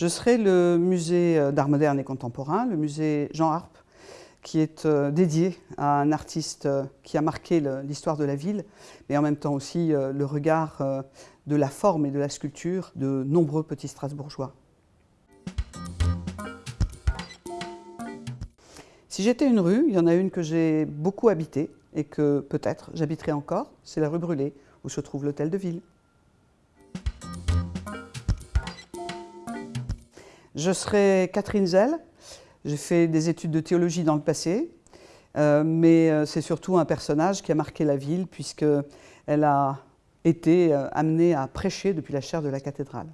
Je serai le musée d'art moderne et contemporain, le musée Jean Harpe, qui est euh, dédié à un artiste euh, qui a marqué l'histoire de la ville, mais en même temps aussi euh, le regard de la forme et de la sculpture de nombreux petits Strasbourgeois. Si j'étais une rue, il y en a une que j'ai beaucoup habitée et que peut-être j'habiterai encore, c'est la rue Brûlée, où se trouve l'hôtel de ville. Je serai Catherine Zell, j'ai fait des études de théologie dans le passé, euh, mais euh, c'est surtout un personnage qui a marqué la ville puisqu'elle a été euh, amenée à prêcher depuis la chaire de la cathédrale.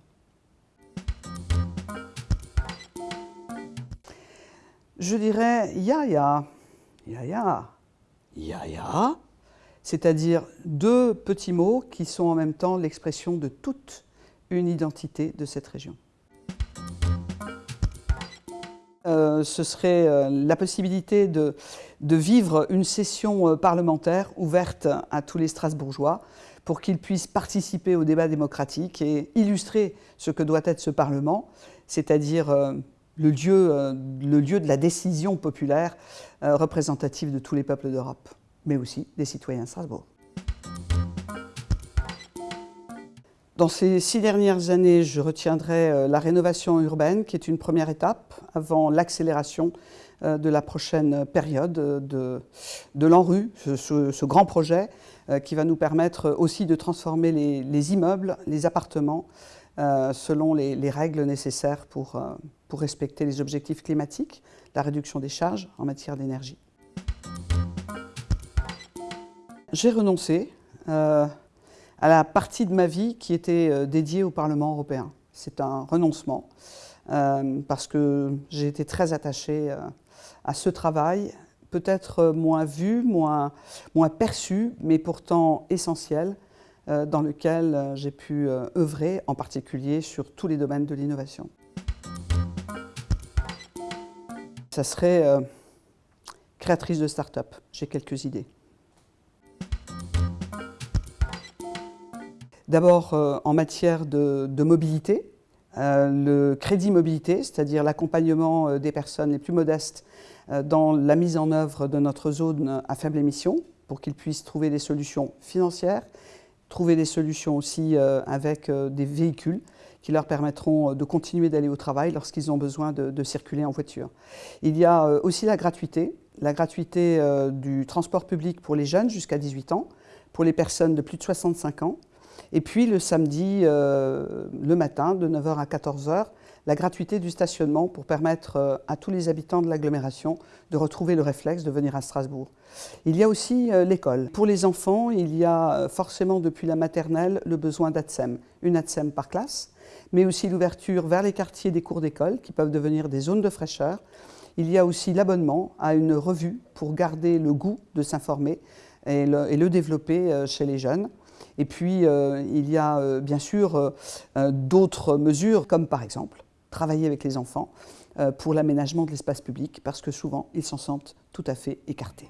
Je dirais Yaya, Yaya, Yaya, c'est-à-dire deux petits mots qui sont en même temps l'expression de toute une identité de cette région. Euh, ce serait euh, la possibilité de, vivre une session euh, parlementaire ouverte à tous les Strasbourgeois pour qu'ils puissent participer au débat démocratique et illustrer ce que doit être ce Parlement, c'est-à-dire le, lieu, le lieu de la décision populaire représentative de tous les peuples d'Europe, mais aussi des citoyens de Strasbourg. Dans ces six dernières années, je retiendrai euh, la rénovation urbaine, qui est une première étape avant l'accélération euh, de la prochaine période de, de l'ANRU, ce, grand projet euh, qui va nous permettre aussi de transformer les, immeubles, les appartements, selon les, règles nécessaires pour, pour respecter les objectifs climatiques, la réduction des charges en matière d'énergie. J'ai renoncé à la partie de ma vie qui était euh, dédiée au Parlement européen. C'est un renoncement euh, parce que j'ai été très attachée euh, à ce travail, peut-être moins vu, moins, moins perçu, mais pourtant essentiel, dans lequel j'ai pu œuvrer, en particulier sur tous les domaines de l'innovation. Ça serait créatrice de start-up. J'ai quelques idées. D'abord euh, en matière de, mobilité, euh, le crédit mobilité, c'est-à-dire l'accompagnement euh, des personnes les plus modestes dans la mise en œuvre de notre zone à faible émission pour qu'ils puissent trouver des solutions financières, trouver des solutions aussi avec des véhicules qui leur permettront de continuer d'aller au travail lorsqu'ils ont besoin de, de, circuler en voiture. Il y a aussi la gratuité, la gratuité du transport public pour les jeunes jusqu'à 18 ans, pour les personnes de plus de 65 ans, et puis le samedi, euh, le matin, de 9h à 14h, la gratuité du stationnement pour permettre euh, à tous les habitants de l'agglomération de retrouver le réflexe de venir à Strasbourg. Il y a aussi euh, l'école. Pour les enfants, il y a forcément depuis la maternelle le besoin d'ATSEM, une ATSEM par classe, mais aussi l'ouverture vers les quartiers des cours d'école qui peuvent devenir des zones de fraîcheur. Il y a aussi l'abonnement à une revue pour garder le goût de s'informer et le développer chez les jeunes. Et puis, euh, il y a euh, bien sûr euh, d'autres mesures, comme par exemple travailler avec les enfants pour l'aménagement de l'espace public, parce que souvent, ils s'en sentent tout à fait écartés.